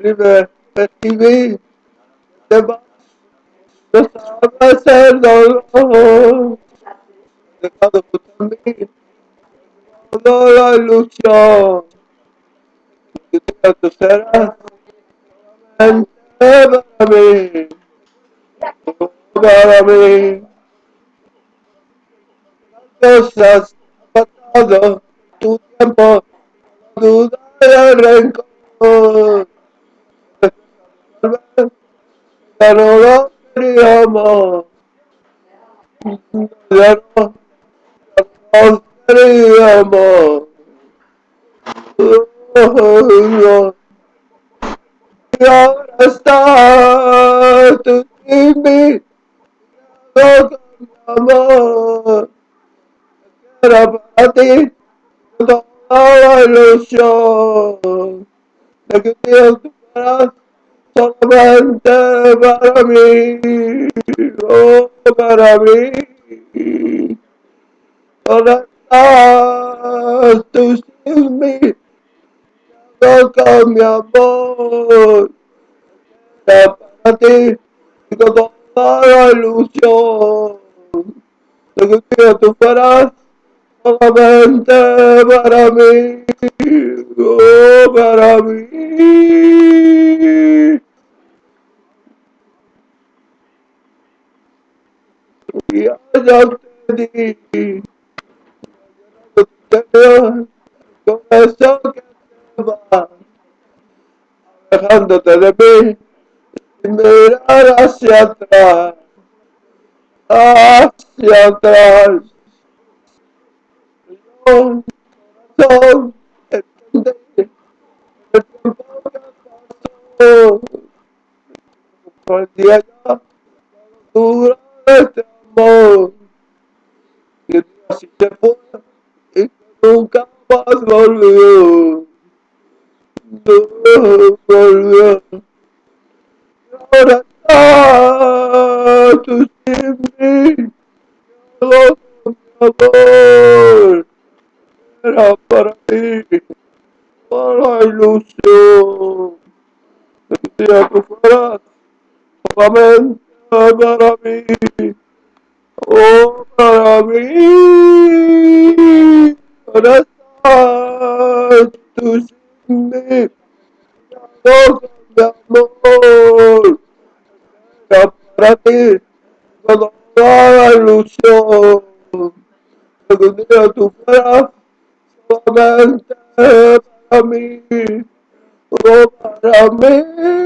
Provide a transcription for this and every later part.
me recibí, demás no sabes el dolor, dejado por toda la ilusión, que tú serás solamente para mí, para mí. Cosas ha pasado tu tiempo, duda el rencor. Ya no lo queríamos, ya no, ya no queríamos. Oh, y ahora estás tú sin mí, loco mi amor. Era para ti toda la ilusión de que Dios tú fueras solamente para mí, oh, para mí. Tú sin mí, loco mi amor. Era para ti toda la ilusión de que Dios tú fueras solamente para mí, oh, para mí. Y allá te di, te veo con eso que te va, alejándote de mí, y mirar hacia atrás, hacia atrás. Yo, corazón, entendí el tiempo que pasó, comprendía ya la dura de este amor, día así se fue, y que nunca más volvió, no volvió. Ahora estás tú sin mí, loco mi amor, era para ti, para la ilusión, de que fueras solamente para mí, oh, para mí, estás tú sin mí, loco mi amor, era para ti, toda la ilusión, de que un día tú solamente para mí, oh, para mí.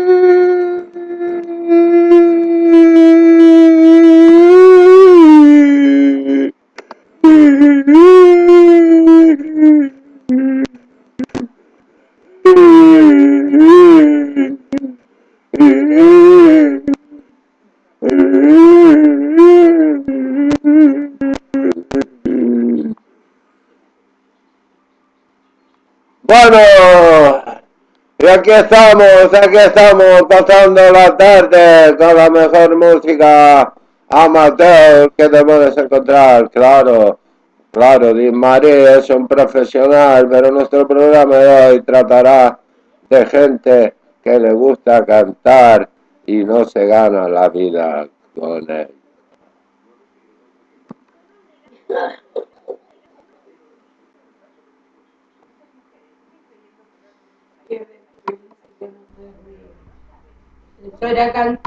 Bueno, y aquí estamos, aquí estamos pasando la tarde con la mejor música amateur que te puedes encontrar, claro, claro, Di María es un profesional, pero nuestro programa de hoy tratará de gente que le gusta cantar y no se gana la vida con él. Yo era cantar.